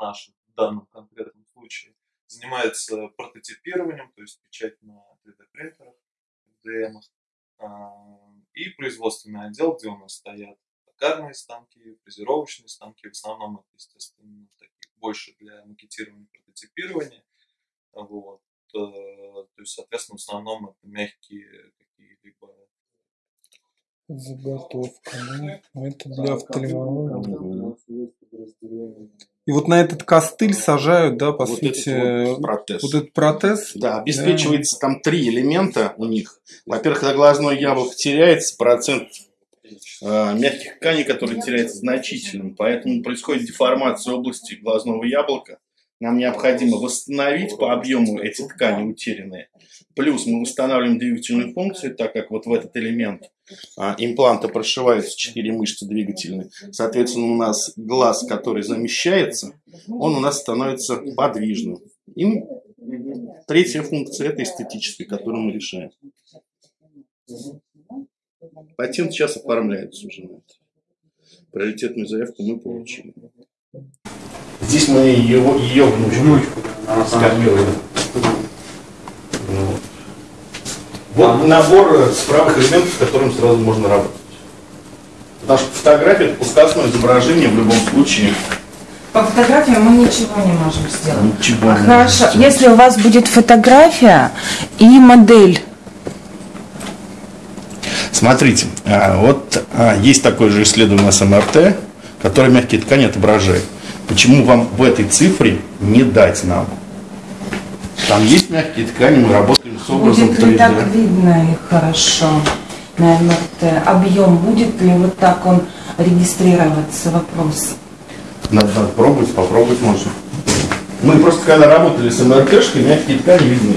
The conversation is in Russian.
наш в данном конкретном случае, занимается прототипированием, то есть печать на 3D-принтерах, FDM, и производственный отдел, где у нас стоят токарные станки, фрезеровочные станки, в основном это, естественно, такие больше для макетирования, прототипирования. Вот. Э, то есть, соответственно, в основном это мягкие какие-либо Заготовка, ну, это для офтальмологии. И вот на этот костыль сажают, да, по вот сути, этот вот протез. вот этот протез. Да, обеспечивается да. там три элемента у них. Во-первых, когда глазное яблоко теряется, процент э, мягких тканей, который теряется значительным, поэтому происходит деформация области глазного яблока. Нам необходимо восстановить по объему эти ткани утерянные. Плюс мы устанавливаем двигательную функцию, так как вот в этот элемент а, импланта прошиваются четыре мышцы двигательные. Соответственно, у нас глаз, который замещается, он у нас становится подвижным. И третья функция – это эстетическая, которую мы решаем. Патент сейчас оформляется уже на это. Приоритетную заявку мы получили. Здесь мы его, ее внучку, внучку скормили. Вот. вот набор справок элементов, с которым сразу можно работать. Потому что фотография это пускасное изображение в любом случае. По фотографии мы ничего не можем сделать. Ничего Хорошо, не сделать. если у вас будет фотография и модель. Смотрите, а, вот а, есть такое же исследование с МРТ, которое мягкие ткани отображает. Почему вам в этой цифре не дать нам? Там есть мягкие ткани, мы работаем с образом Будет 3D. ли так видно их хорошо на МРТ? Объем будет ли вот так он регистрироваться? Вопрос. Надо, надо пробовать, попробовать можно. Мы просто когда работали с МРТшкой, мягкие ткани видны.